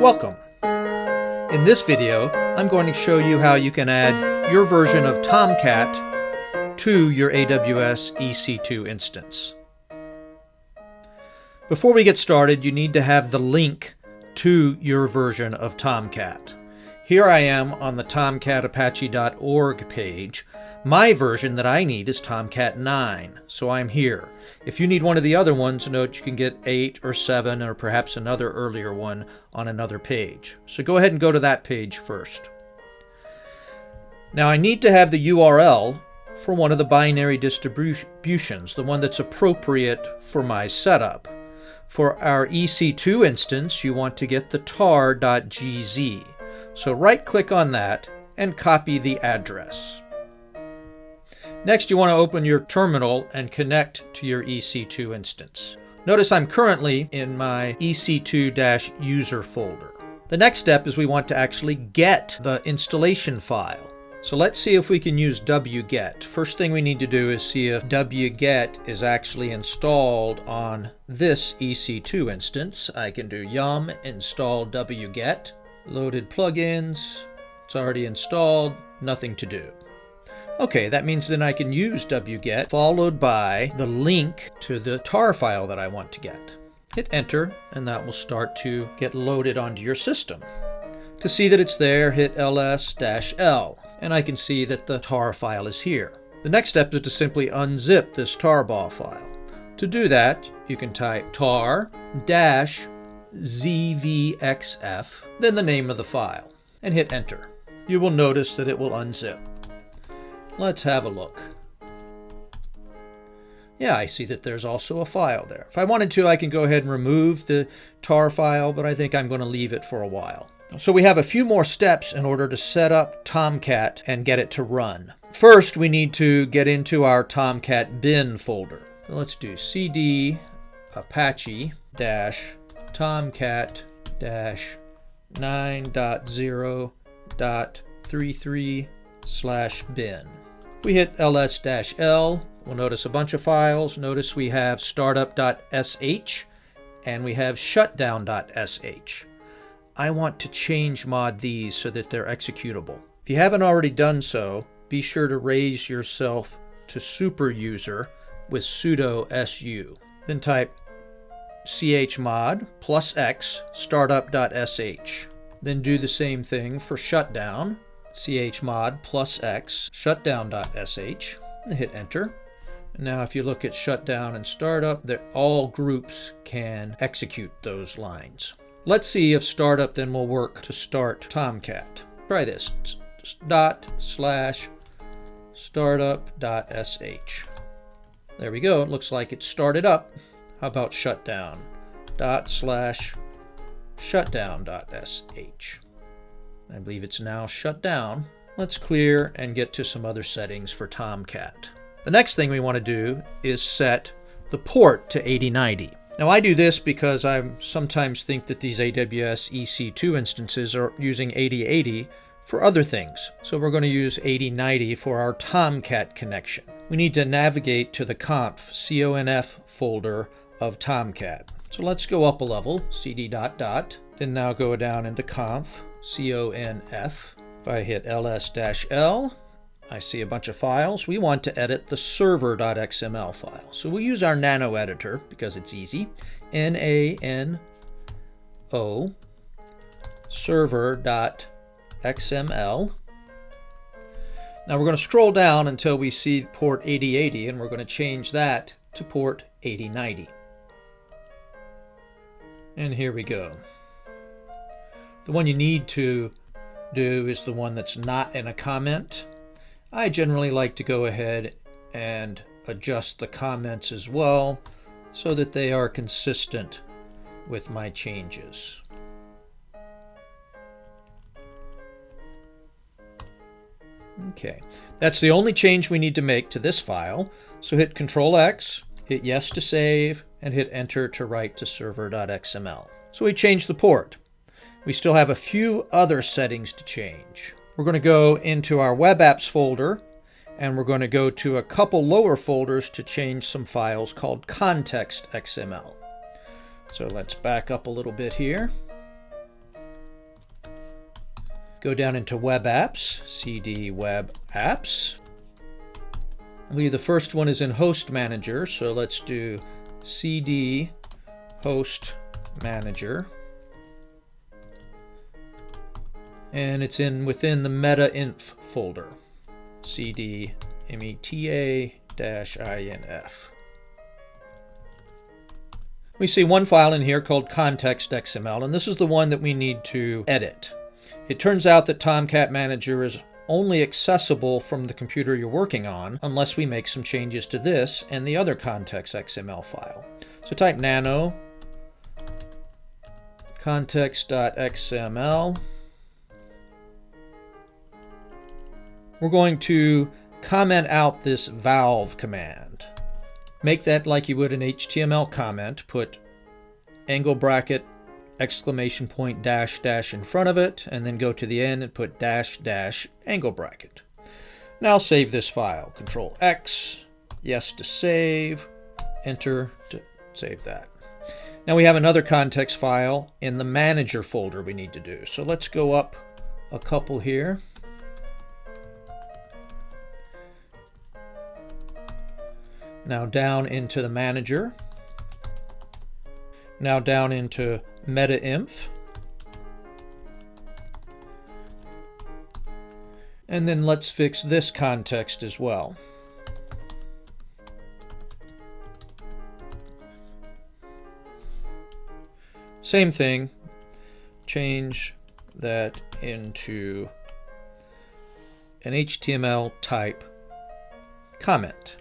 Welcome! In this video, I'm going to show you how you can add your version of Tomcat to your AWS EC2 instance. Before we get started, you need to have the link to your version of Tomcat. Here I am on the tomcat.apache.org page. My version that I need is Tomcat 9, so I'm here. If you need one of the other ones, note you can get 8 or 7 or perhaps another earlier one on another page. So go ahead and go to that page first. Now I need to have the URL for one of the binary distributions, the one that's appropriate for my setup. For our EC2 instance, you want to get the tar.gz. So right click on that and copy the address. Next, you want to open your terminal and connect to your EC2 instance. Notice I'm currently in my EC2-user folder. The next step is we want to actually get the installation file. So let's see if we can use wget. First thing we need to do is see if wget is actually installed on this EC2 instance. I can do yum install wget loaded plugins, it's already installed, nothing to do. Okay, that means then I can use wget followed by the link to the tar file that I want to get. Hit enter and that will start to get loaded onto your system. To see that it's there, hit ls-l and I can see that the tar file is here. The next step is to simply unzip this tarball file. To do that, you can type tar dash zvxf, then the name of the file, and hit enter. You will notice that it will unzip. Let's have a look. Yeah, I see that there's also a file there. If I wanted to, I can go ahead and remove the tar file, but I think I'm going to leave it for a while. So we have a few more steps in order to set up Tomcat and get it to run. First, we need to get into our Tomcat bin folder. Let's do cd apache dash tomcat dash 9.0.33 slash bin. We hit ls-l. We'll notice a bunch of files. Notice we have startup.sh and we have shutdown.sh. I want to change mod these so that they're executable. If you haven't already done so, be sure to raise yourself to super user with sudo su. Then type chmod plus x startup.sh. Then do the same thing for shutdown, chmod plus x shutdown.sh, and hit enter. Now if you look at shutdown and startup, that all groups can execute those lines. Let's see if startup then will work to start Tomcat. Try this, dot slash startup.sh. There we go, it looks like it started up. How about shutdown? Dot slash shutdown dot sh. I believe it's now shut down. Let's clear and get to some other settings for Tomcat. The next thing we want to do is set the port to 8090. Now I do this because I sometimes think that these AWS EC2 instances are using 8080 for other things. So we're going to use 8090 for our Tomcat connection. We need to navigate to the conf, conf folder of Tomcat. So let's go up a level, cd dot dot, then now go down into conf, conf. If I hit ls-l, I see a bunch of files. We want to edit the server.xml file. So we'll use our nano editor because it's easy. N-A-N-O server.xml. Now we're going to scroll down until we see port 8080 and we're going to change that to port 8090. And here we go. The one you need to do is the one that's not in a comment. I generally like to go ahead and adjust the comments as well so that they are consistent with my changes. Okay, that's the only change we need to make to this file. So hit Control X, hit yes to save, and hit enter to write to server.xml. So we changed the port. We still have a few other settings to change. We're going to go into our web apps folder and we're going to go to a couple lower folders to change some files called context XML. So let's back up a little bit here. Go down into Web Apps, CD Web Apps. I believe the first one is in Host Manager, so let's do CD Host Manager. And it's in within the meta-inf folder, CD meta-inf. We see one file in here called context.xml, and this is the one that we need to edit. It turns out that Tomcat Manager is only accessible from the computer you're working on unless we make some changes to this and the other context.xml file. So type nano context.xml. We're going to comment out this valve command. Make that like you would an HTML comment. Put angle bracket, exclamation point, dash, dash in front of it, and then go to the end and put dash, dash, angle bracket. Now save this file. Control X, yes to save, enter to save that. Now we have another context file in the manager folder we need to do. So let's go up a couple here. Now down into the manager. Now down into meta-inf. And then let's fix this context as well. Same thing, change that into an HTML type comment.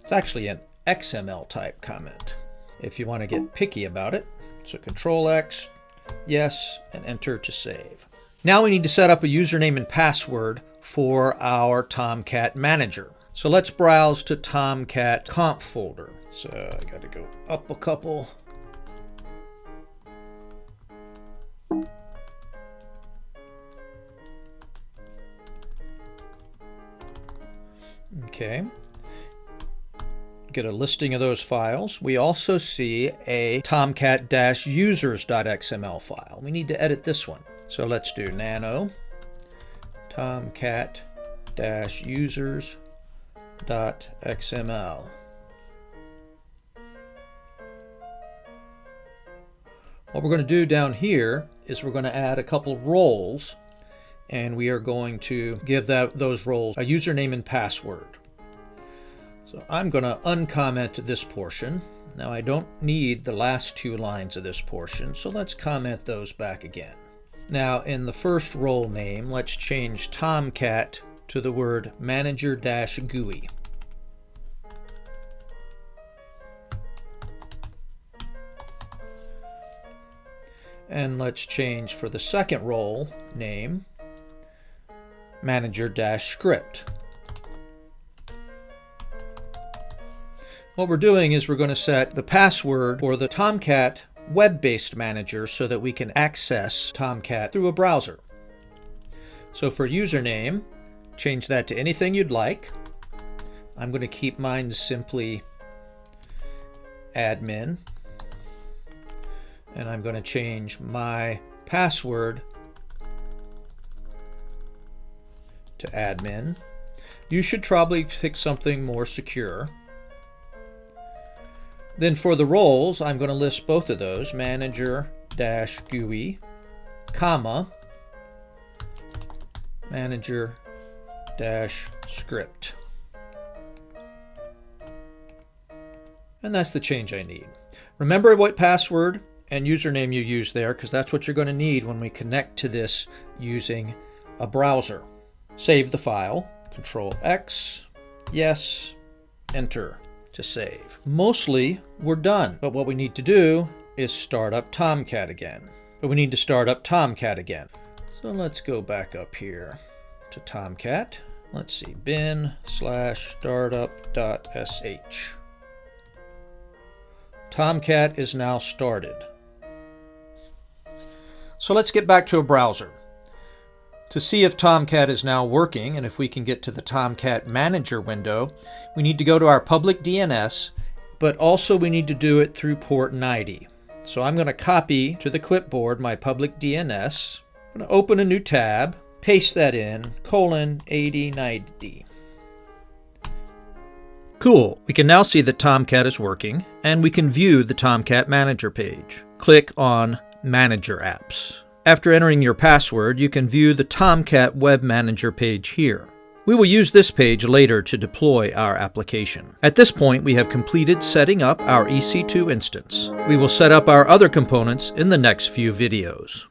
It's actually an XML type comment if you want to get picky about it. So Control X, yes, and enter to save. Now we need to set up a username and password for our Tomcat manager. So let's browse to Tomcat conf folder. So I got to go up a couple. Okay, get a listing of those files. We also see a tomcat-users.xml file. We need to edit this one. So let's do nano tomcat-users.xml. What we're going to do down here is we're going to add a couple of roles and we are going to give that those roles a username and password. So I'm going to uncomment this portion. Now I don't need the last two lines of this portion, so let's comment those back again. Now in the first role name, let's change Tomcat to the word manager-GUI. And let's change for the second role name, manager-script. What we're doing is we're going to set the password for the Tomcat web-based manager so that we can access Tomcat through a browser. So for username, change that to anything you'd like. I'm going to keep mine simply admin. And I'm going to change my password to admin. You should probably pick something more secure. Then for the roles, I'm going to list both of those, manager dash GUI, comma, manager dash script. And that's the change I need. Remember what password and username you use there because that's what you're going to need when we connect to this using a browser. Save the file, Control X, yes, enter to save. Mostly we're done, but what we need to do is start up Tomcat again. But we need to start up Tomcat again. So let's go back up here to Tomcat. Let's see, bin slash startup.sh. Tomcat is now started. So let's get back to a browser. To see if Tomcat is now working and if we can get to the Tomcat Manager window, we need to go to our public DNS, but also we need to do it through port 90. So I'm going to copy to the clipboard my public DNS, I'm going to open a new tab, paste that in, colon 8090. Cool, we can now see that Tomcat is working, and we can view the Tomcat Manager page. Click on Manager Apps. After entering your password, you can view the Tomcat Web Manager page here. We will use this page later to deploy our application. At this point, we have completed setting up our EC2 instance. We will set up our other components in the next few videos.